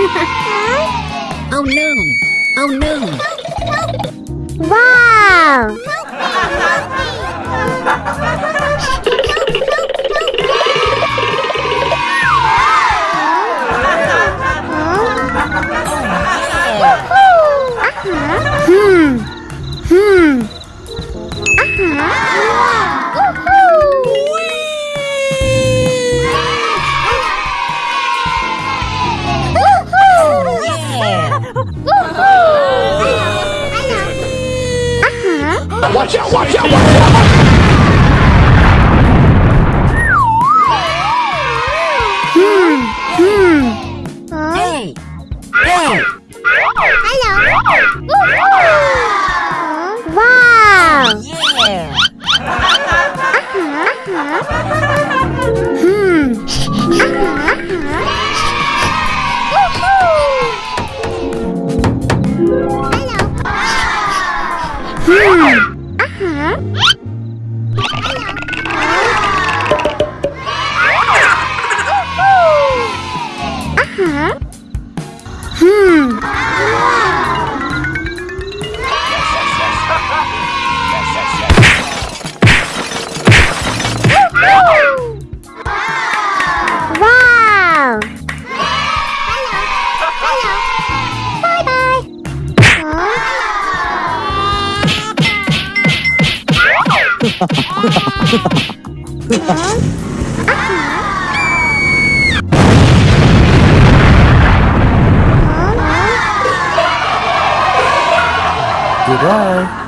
oh no! Oh no! Wow! Hmm. Hmm. Watch out, watch out, watch out! Hmm. Hmm. Hey! Hey! Hello. Wow. Yeah! Hmm. Hmm. Goodbye.